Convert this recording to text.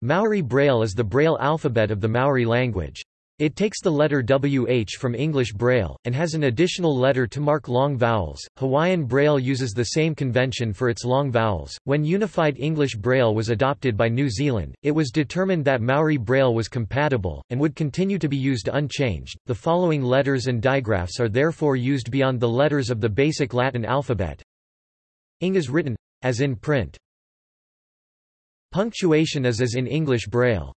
Maori Braille is the Braille alphabet of the Maori language. It takes the letter WH from English Braille, and has an additional letter to mark long vowels. Hawaiian Braille uses the same convention for its long vowels. When Unified English Braille was adopted by New Zealand, it was determined that Maori Braille was compatible, and would continue to be used unchanged. The following letters and digraphs are therefore used beyond the letters of the basic Latin alphabet. Ing is written as in print. Punctuation is as in English Braille.